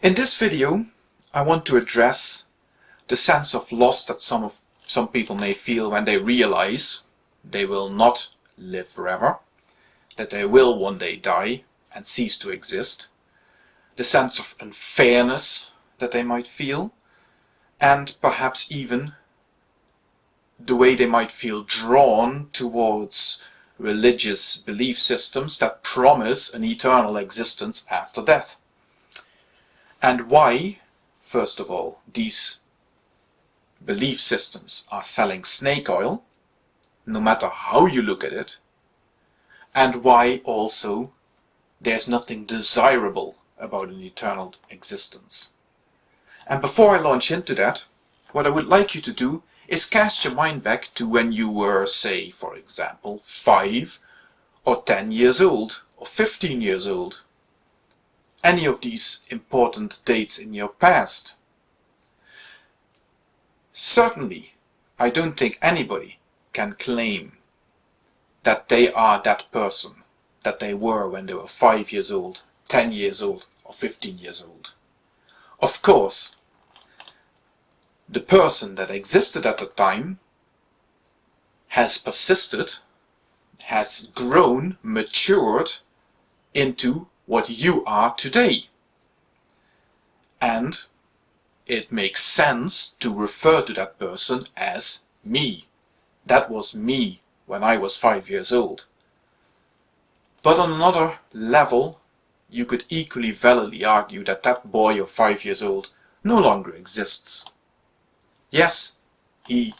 In this video, I want to address the sense of loss that some of some people may feel when they realize they will not live forever, that they will one day die and cease to exist, the sense of unfairness that they might feel, and perhaps even the way they might feel drawn towards religious belief systems that promise an eternal existence after death. And why, first of all, these belief systems are selling snake oil, no matter how you look at it, and why also there's nothing desirable about an eternal existence. And before I launch into that, what I would like you to do is cast your mind back to when you were, say, for example, 5 or 10 years old or 15 years old. Any of these important dates in your past. Certainly, I don't think anybody can claim that they are that person that they were when they were 5 years old, 10 years old or 15 years old. Of course, the person that existed at the time has persisted, has grown, matured into what you are today. And it makes sense to refer to that person as me. That was me when I was five years old. But on another level, you could equally validly argue that that boy of five years old no longer exists. Yes, he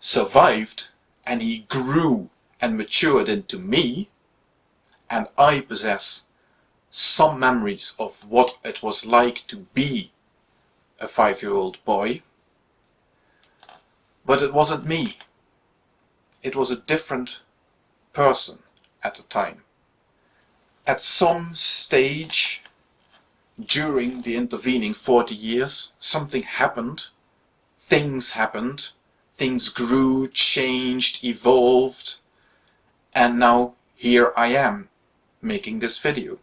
survived and he grew and matured into me, and I possess some memories of what it was like to be a five-year-old boy. But it wasn't me. It was a different person at the time. At some stage during the intervening 40 years, something happened things happened, things grew, changed, evolved, and now here I am making this video.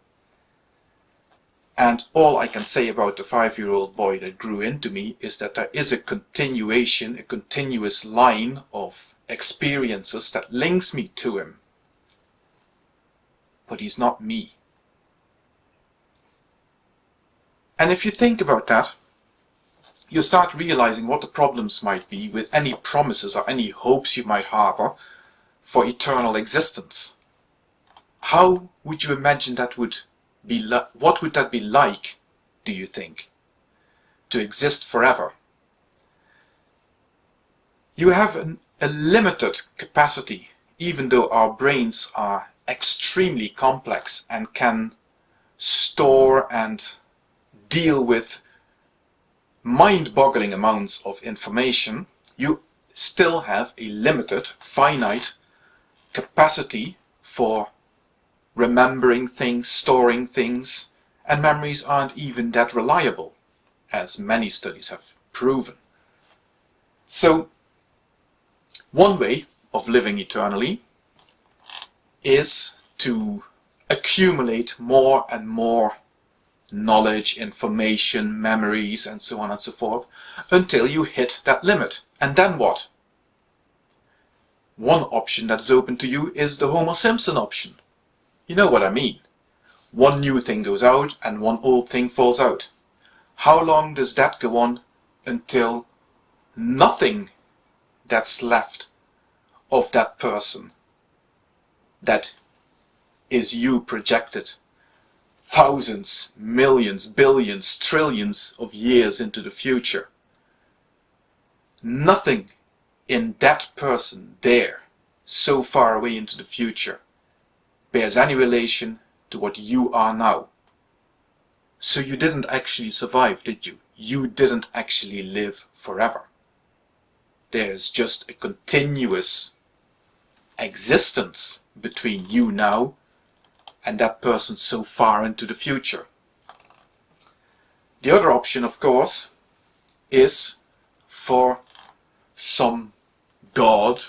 And all I can say about the five-year-old boy that grew into me is that there is a continuation, a continuous line of experiences that links me to him. But he's not me. And if you think about that, you start realizing what the problems might be with any promises or any hopes you might harbor for eternal existence. How would you imagine that would be what would that be like, do you think, to exist forever? You have an, a limited capacity, even though our brains are extremely complex and can store and deal with mind-boggling amounts of information, you still have a limited, finite capacity for remembering things, storing things, and memories aren't even that reliable, as many studies have proven. So, one way of living eternally is to accumulate more and more knowledge, information, memories, and so on and so forth, until you hit that limit. And then what? One option that is open to you is the Homer Simpson option. You know what I mean. One new thing goes out and one old thing falls out. How long does that go on until nothing that's left of that person that is you projected thousands, millions, billions, trillions of years into the future. Nothing in that person there, so far away into the future, bears any relation to what you are now. So you didn't actually survive, did you? You didn't actually live forever. There's just a continuous existence between you now and that person so far into the future. The other option, of course, is for some God,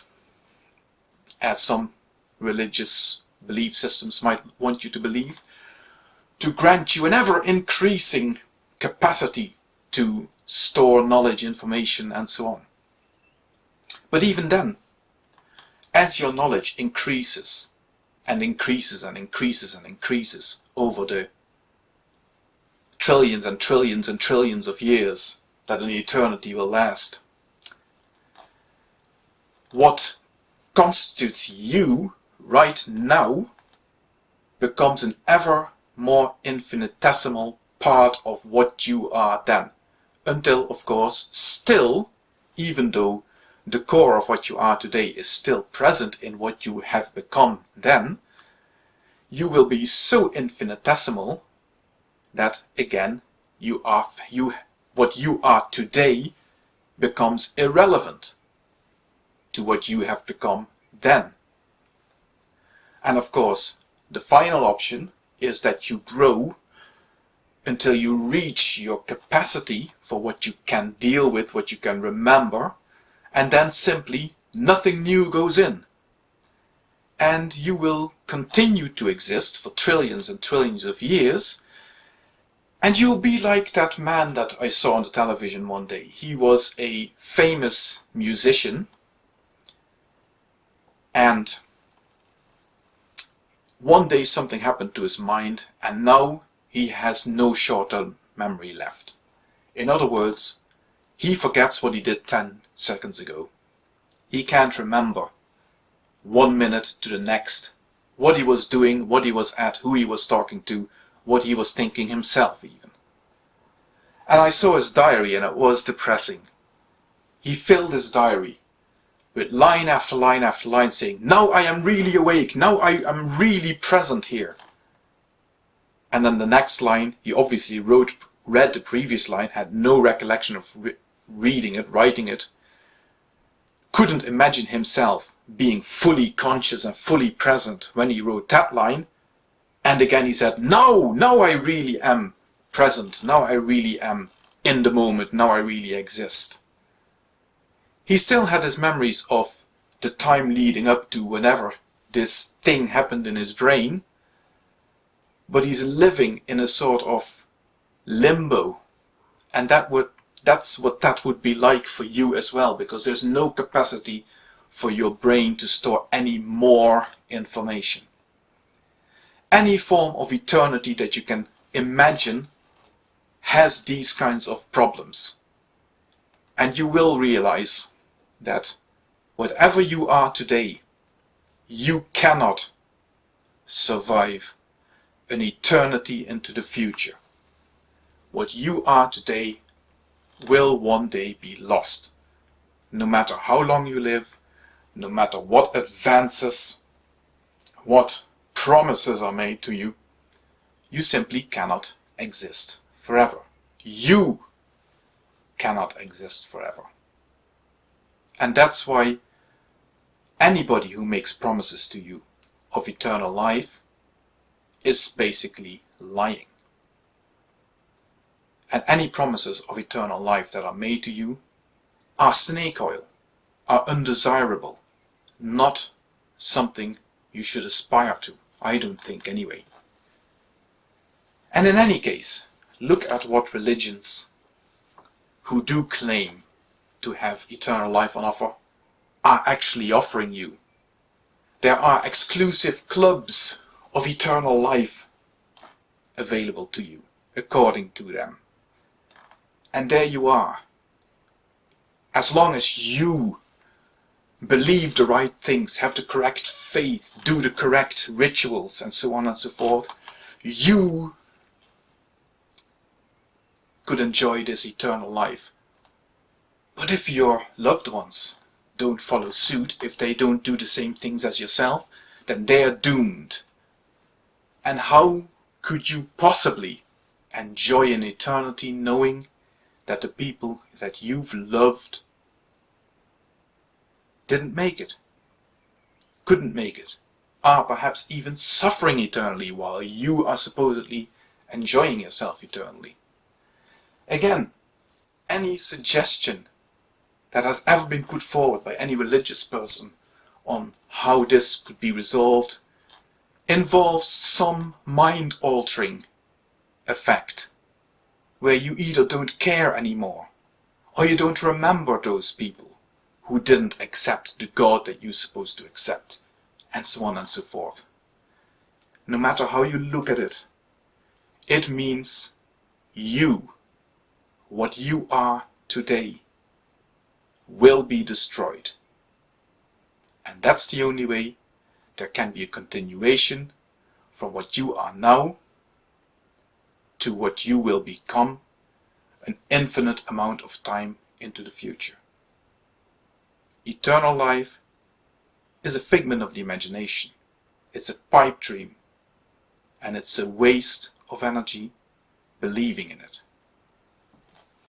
as some religious belief systems might want you to believe, to grant you an ever increasing capacity to store knowledge, information, and so on. But even then, as your knowledge increases and increases and increases and increases over the trillions and trillions and trillions of years that an eternity will last, what constitutes you right now becomes an ever more infinitesimal part of what you are then. Until, of course, still, even though the core of what you are today is still present in what you have become then, you will be so infinitesimal that again you are you what you are today becomes irrelevant to what you have become then. And of course, the final option is that you grow until you reach your capacity for what you can deal with, what you can remember, and then simply nothing new goes in. And you will continue to exist for trillions and trillions of years, and you'll be like that man that I saw on the television one day. He was a famous musician, and one day something happened to his mind, and now he has no short-term memory left. In other words, he forgets what he did 10 seconds ago. He can't remember one minute to the next what he was doing, what he was at, who he was talking to, what he was thinking himself even. And I saw his diary and it was depressing. He filled his diary with line after line after line saying, now I am really awake, now I am really present here. And then the next line, he obviously wrote, read the previous line, had no recollection of re reading it, writing it, couldn't imagine himself being fully conscious and fully present when he wrote that line. And again he said, now, now I really am present, now I really am in the moment, now I really exist. He still had his memories of the time leading up to whenever this thing happened in his brain, but he's living in a sort of limbo. And that would that's what that would be like for you as well, because there's no capacity for your brain to store any more information. Any form of eternity that you can imagine has these kinds of problems. And you will realize that whatever you are today, you cannot survive an eternity into the future. What you are today will one day be lost. No matter how long you live, no matter what advances, what promises are made to you, you simply cannot exist forever. You cannot exist forever. And that's why anybody who makes promises to you of eternal life is basically lying. And any promises of eternal life that are made to you are snake oil, are undesirable, not something you should aspire to. I don't think anyway. And in any case, look at what religions who do claim to have eternal life on offer are actually offering you. There are exclusive clubs of eternal life available to you, according to them. And there you are. As long as you believe the right things, have the correct faith, do the correct rituals, and so on and so forth, you could enjoy this eternal life. But if your loved ones don't follow suit, if they don't do the same things as yourself, then they are doomed. And how could you possibly enjoy an eternity knowing that the people that you've loved didn't make it, couldn't make it, are perhaps even suffering eternally while you are supposedly enjoying yourself eternally. Again, any suggestion that has ever been put forward by any religious person on how this could be resolved involves some mind-altering effect, where you either don't care anymore, or you don't remember those people who didn't accept the God that you're supposed to accept, and so on and so forth. No matter how you look at it, it means you, what you are today, will be destroyed. And that's the only way there can be a continuation from what you are now to what you will become an infinite amount of time into the future. Eternal life is a figment of the imagination. It's a pipe dream. And it's a waste of energy believing in it.